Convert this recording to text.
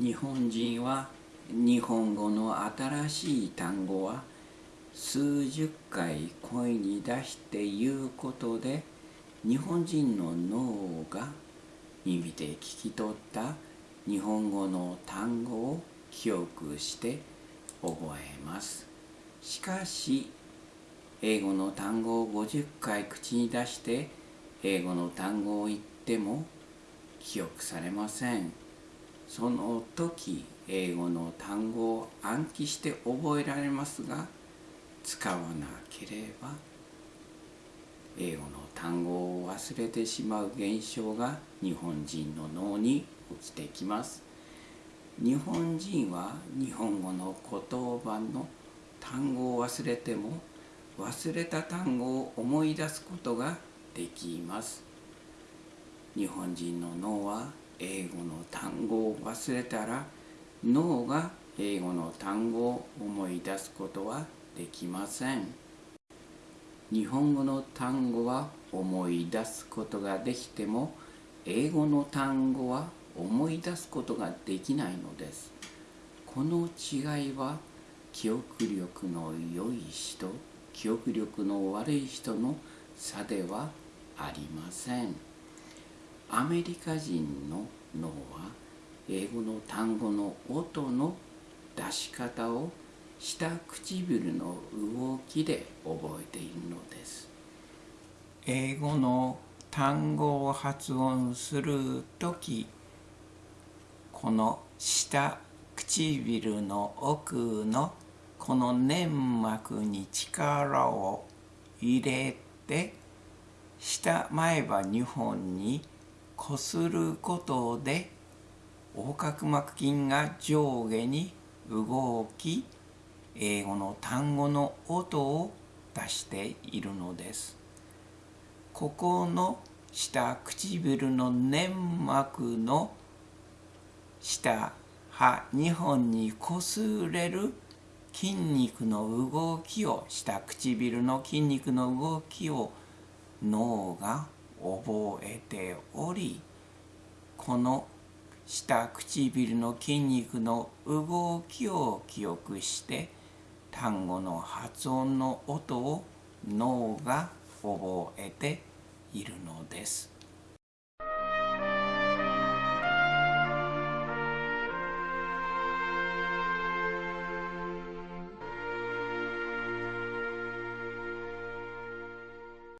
日本人は日本語の新しい単語は数十回声に出して言うことで日本人の脳が耳で聞き取った日本語の単語を記憶して覚えます。しかし英語の単語を50回口に出して英語の単語を言っても記憶されません。その時英語の単語を暗記して覚えられますが使わなければ英語の単語を忘れてしまう現象が日本人の脳に起きてきます。日本人は日本語の言葉の単語を忘れても忘れた単語を思い出すことができます。日本人の脳は英語の単語を忘れたら脳が英語の単語を思い出すことはできません。日本語の単語は思い出すことができても英語の単語は思い出すことができないのです。この違いは記憶力の良い人記憶力の悪い人の差ではありません。アメリカ人の脳は英語の単語の音の出し方を下唇の動きで覚えているのです。英語の単語を発音する時この下唇の奥のこの粘膜に力を入れて下前歯2本にこすることで横隔膜筋が上下に動き英語の単語の音を出しているのです。ここの下唇の粘膜の下歯2本にこすれる筋肉の動きを下唇の筋肉の動きを脳が覚えておりこの下唇の筋肉の動きを記憶して単語の発音の音を脳が覚えているのです。